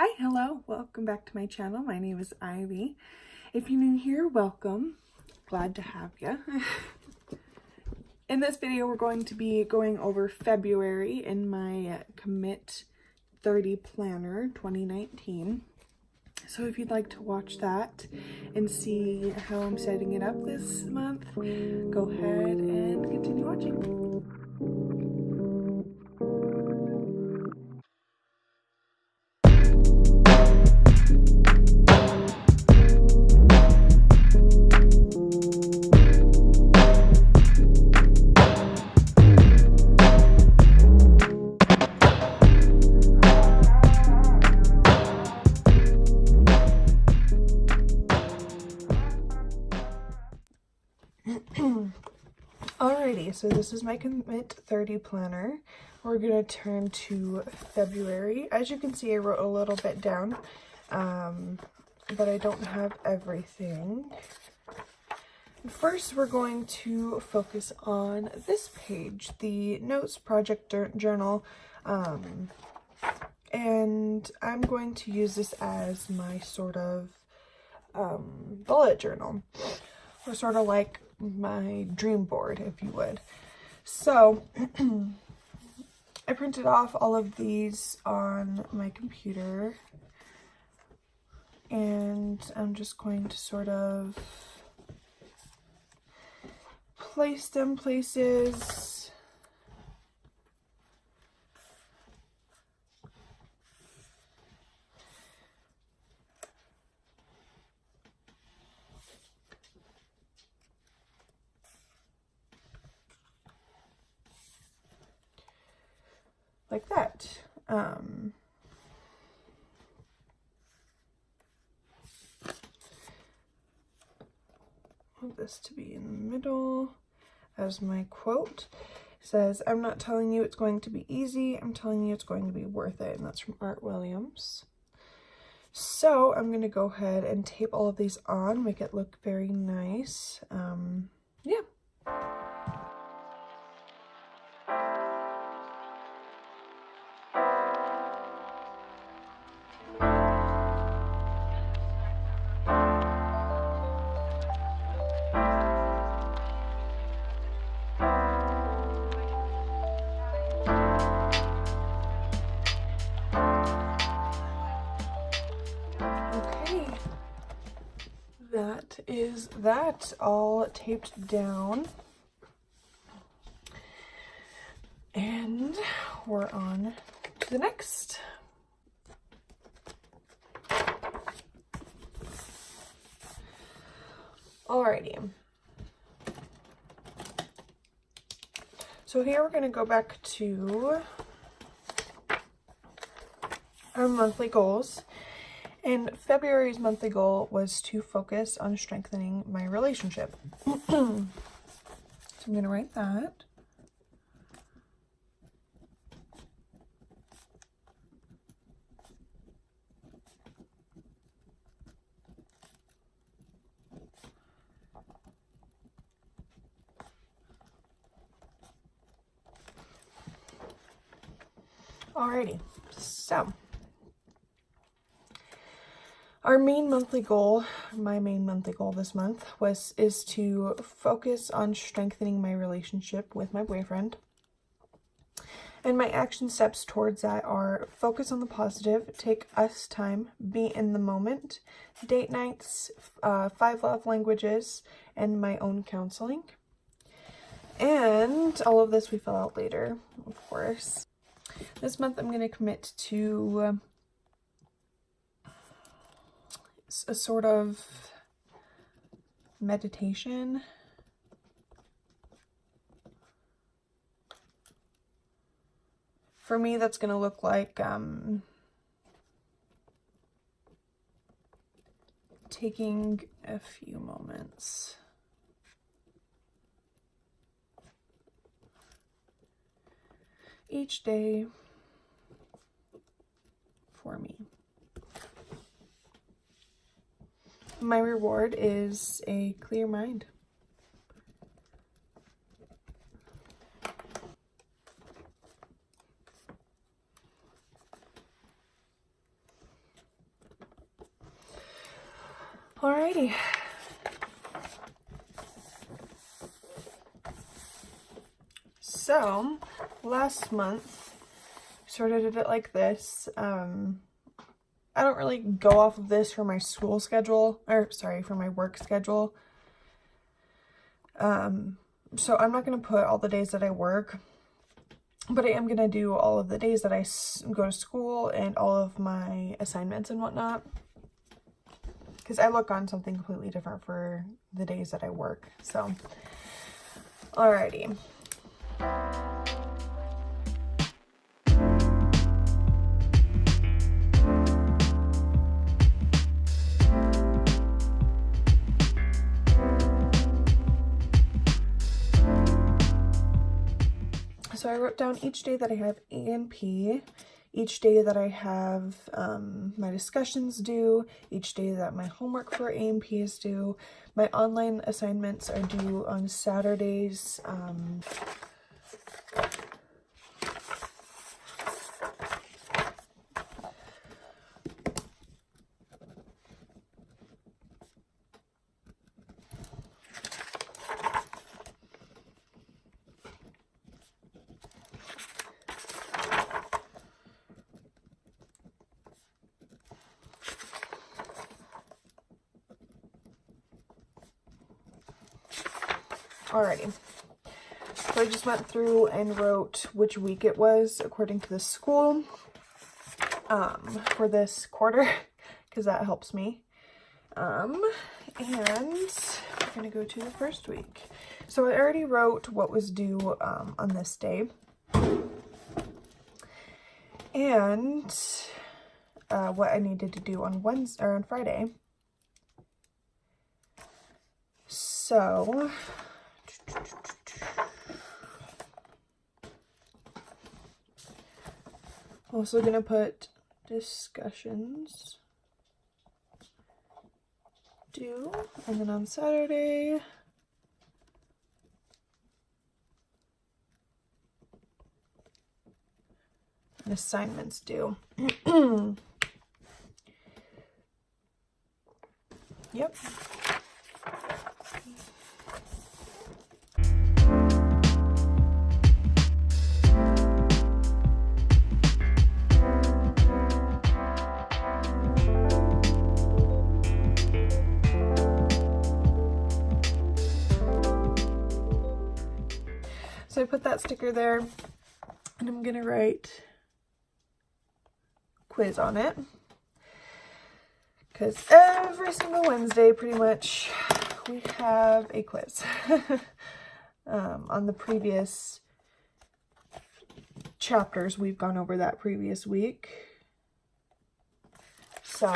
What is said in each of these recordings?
Hi, hello, welcome back to my channel. My name is Ivy. If you're new here, welcome. Glad to have you. in this video, we're going to be going over February in my uh, Commit 30 Planner 2019. So if you'd like to watch that and see how I'm setting it up this month, go ahead and continue watching. Alrighty, so this is my Commit 30 planner. We're going to turn to February. As you can see, I wrote a little bit down, um, but I don't have everything. First, we're going to focus on this page, the Notes Project Journal, um, and I'm going to use this as my sort of um, bullet journal, or sort of like my dream board, if you would. So, I printed off all of these on my computer and I'm just going to sort of place them places like that. Um, want this to be in the middle as my quote. Says, I'm not telling you it's going to be easy, I'm telling you it's going to be worth it. And that's from Art Williams. So I'm going to go ahead and tape all of these on, make it look very nice. Um, yeah. That all taped down. And we're on to the next. Alrighty. So here we're going to go back to our monthly goals. And February's monthly goal was to focus on strengthening my relationship. so I'm going to write that. Alrighty, so our main monthly goal, my main monthly goal this month was is to focus on strengthening my relationship with my boyfriend. And my action steps towards that are focus on the positive, take us time, be in the moment, date nights, uh, five love languages, and my own counseling. And all of this we fill out later, of course. This month I'm going to commit to a sort of meditation. For me, that's going to look like um, taking a few moments. each day for me. my reward is a clear mind. Alrighty. So, last month, sort of did it like this. Um, I don't really go off of this for my school schedule, or sorry, for my work schedule. Um, so I'm not going to put all the days that I work, but I am going to do all of the days that I go to school and all of my assignments and whatnot. Because I look on something completely different for the days that I work. So, alrighty. Wrote down each day that I have A&P, each day that I have um, my discussions due, each day that my homework for A&P is due. My online assignments are due on Saturdays. Um, Alrighty. So I just went through and wrote which week it was according to the school um, for this quarter because that helps me. Um, and we're going to go to the first week. So I already wrote what was due um, on this day. And uh, what I needed to do on Wednesday or on Friday. So Also gonna put discussions due, and then on Saturday, assignments due. yep. So I put that sticker there and I'm gonna write quiz on it. Because every single Wednesday pretty much we have a quiz um, on the previous chapters we've gone over that previous week. So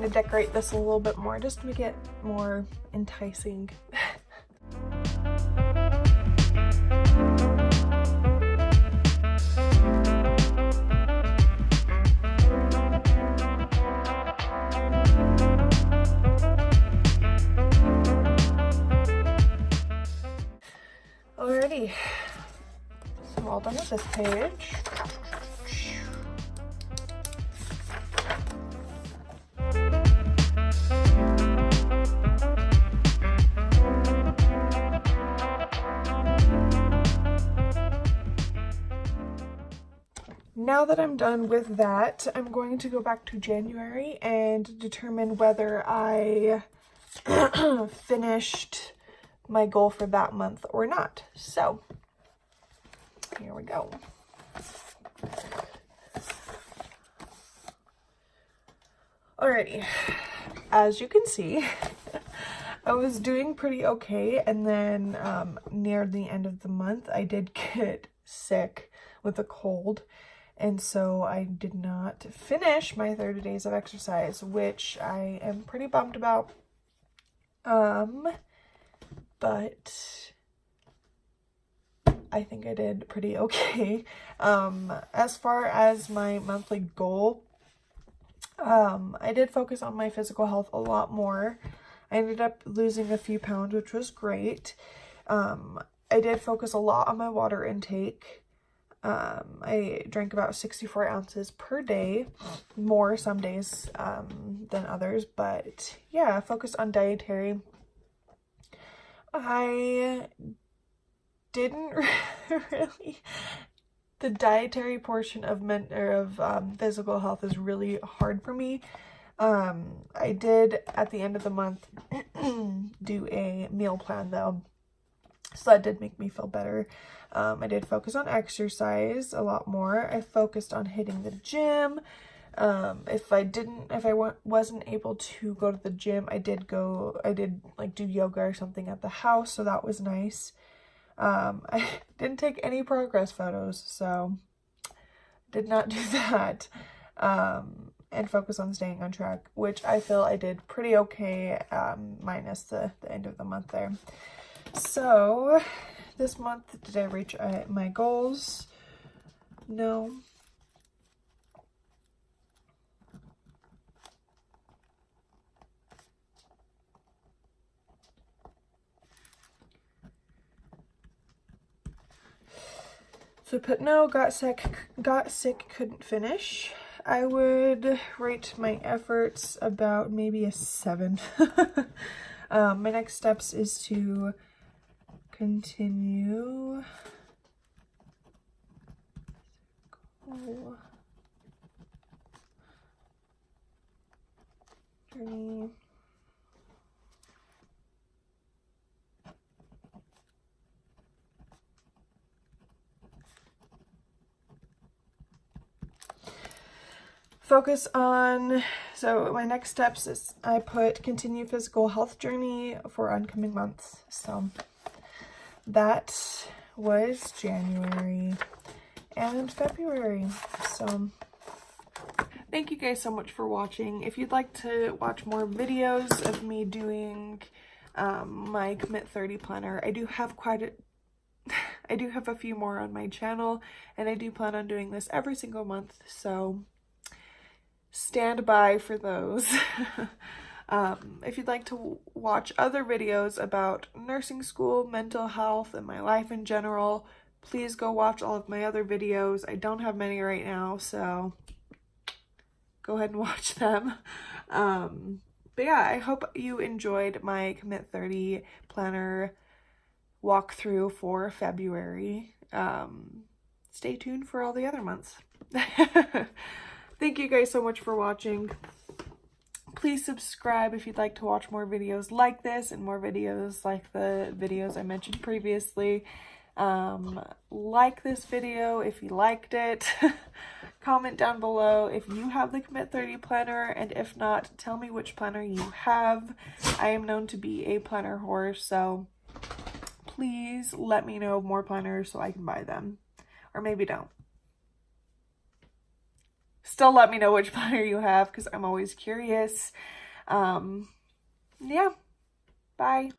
going to decorate this a little bit more just to make it more enticing. Now that I'm done with that, I'm going to go back to January and determine whether I finished my goal for that month or not. So, here we go. Alrighty, as you can see, I was doing pretty okay, and then um, near the end of the month, I did get sick with a cold, and so I did not finish my 30 days of exercise, which I am pretty bummed about. Um, but I think I did pretty okay. Um, as far as my monthly goal, um, I did focus on my physical health a lot more. I ended up losing a few pounds, which was great. Um, I did focus a lot on my water intake. Um, I drank about 64 ounces per day, more some days um, than others, but yeah, focused on dietary. I didn't really the dietary portion of men or of um, physical health is really hard for me. Um, I did at the end of the month do a meal plan though, so that did make me feel better. Um, I did focus on exercise a lot more. I focused on hitting the gym. Um, if I didn't, if I wasn't able to go to the gym, I did go, I did like do yoga or something at the house, so that was nice. Um, I didn't take any progress photos, so did not do that. Um, and focus on staying on track, which I feel I did pretty okay, um, minus the, the end of the month there. So, this month, did I reach uh, my goals? No. So put no, got sick, got sick, couldn't finish. I would rate my efforts about maybe a seven. um, my next steps is to continue. Journey. focus on, so my next steps is I put continue physical health journey for oncoming months. So that was January and February. So thank you guys so much for watching. If you'd like to watch more videos of me doing um, my Commit 30 planner, I do have quite a I do have a few more on my channel and I do plan on doing this every single month. So stand by for those. um, if you'd like to watch other videos about nursing school, mental health, and my life in general, please go watch all of my other videos. I don't have many right now, so go ahead and watch them. Um, but yeah, I hope you enjoyed my Commit 30 planner walkthrough for February. Um, stay tuned for all the other months. Thank you guys so much for watching. Please subscribe if you'd like to watch more videos like this and more videos like the videos I mentioned previously. Um, like this video if you liked it. Comment down below if you have the Commit 30 planner and if not, tell me which planner you have. I am known to be a planner horse, so please let me know more planners so I can buy them. Or maybe don't. Still let me know which planner you have because I'm always curious. Um, yeah. Bye.